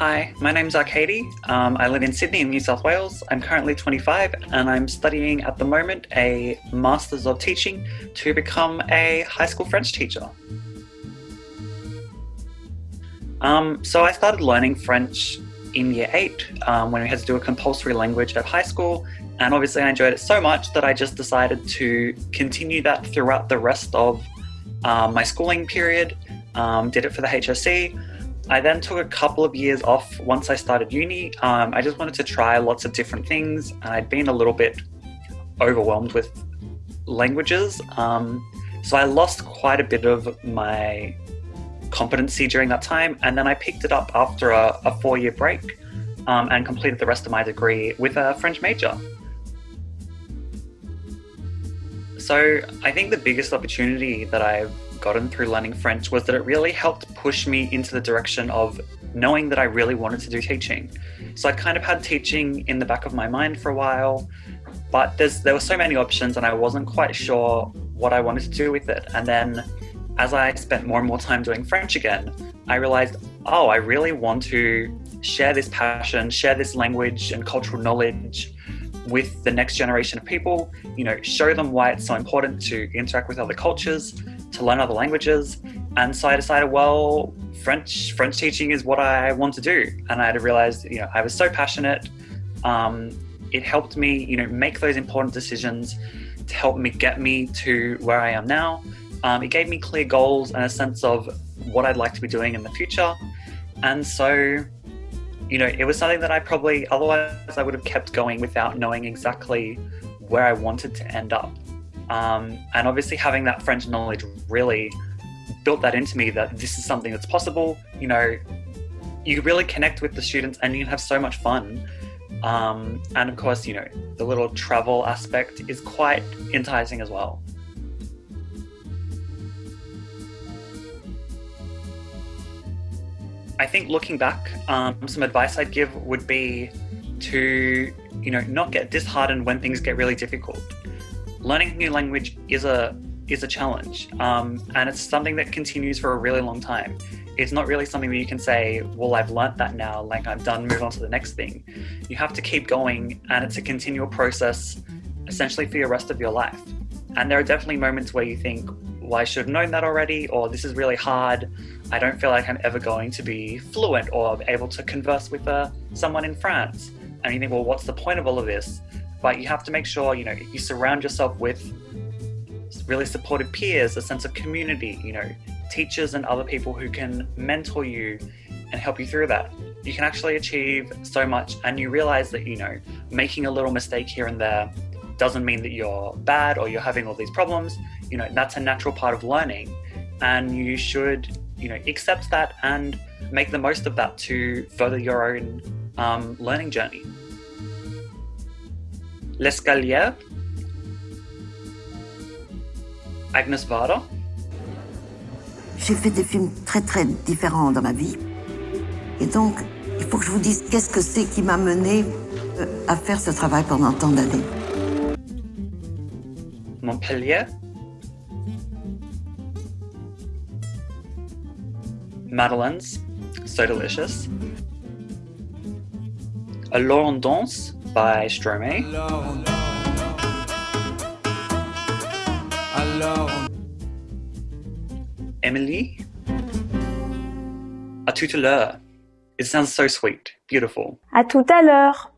Hi, my name's Arcady. Um, I live in Sydney in New South Wales. I'm currently 25 and I'm studying at the moment a Masters of Teaching to become a high school French teacher. Um, so I started learning French in year eight um, when we had to do a compulsory language at high school. And obviously, I enjoyed it so much that I just decided to continue that throughout the rest of um, my schooling period. Um, did it for the HSC. I then took a couple of years off once I started uni. Um, I just wanted to try lots of different things, and I'd been a little bit overwhelmed with languages. Um, so I lost quite a bit of my competency during that time. And then I picked it up after a, a four year break um, and completed the rest of my degree with a French major. So I think the biggest opportunity that I've gotten through learning French was that it really helped push me into the direction of knowing that I really wanted to do teaching. So I kind of had teaching in the back of my mind for a while, but there were so many options and I wasn't quite sure what I wanted to do with it. And then as I spent more and more time doing French again, I realized, oh, I really want to share this passion, share this language and cultural knowledge with the next generation of people, you know, show them why it's so important to interact with other cultures, to learn other languages. And so I decided, well, French French teaching is what I want to do. And I had realized, you know, I was so passionate. Um, it helped me, you know, make those important decisions to help me get me to where I am now. Um, it gave me clear goals and a sense of what I'd like to be doing in the future. And so, you know, it was something that I probably, otherwise, I would have kept going without knowing exactly where I wanted to end up. Um, and obviously, having that French knowledge really built that into me that this is something that's possible. You know, you really connect with the students and you can have so much fun. Um, and of course, you know, the little travel aspect is quite enticing as well. I think looking back, um, some advice I'd give would be to, you know, not get disheartened when things get really difficult. Learning a new language is a is a challenge, um, and it's something that continues for a really long time. It's not really something that you can say, "Well, I've learnt that now, like I'm done, move on to the next thing." You have to keep going, and it's a continual process, essentially for your rest of your life. And there are definitely moments where you think, well, I should have known that already, or this is really hard. I don't feel like I'm ever going to be fluent or able to converse with uh, someone in France. And you think, well, what's the point of all of this? But you have to make sure, you know, you surround yourself with really supportive peers, a sense of community, you know, teachers and other people who can mentor you and help you through that. You can actually achieve so much and you realize that, you know, making a little mistake here and there doesn't mean that you're bad or you're having all these problems. You know, that's a natural part of learning. And you should, you know, accept that and make the most of that to further your own um, learning journey. L'escalier, Agnes Varda. J'ai fait des films très très différents dans ma vie. Et donc, il faut que je vous dise qu'est-ce que c'est qui m'a mené euh, à faire ce travail pendant tant d'années. Montpellier, Madeleines, so delicious. Alors on danse by Stromae. Emily? À tout à l'heure. It sounds so sweet, beautiful. À tout à l'heure.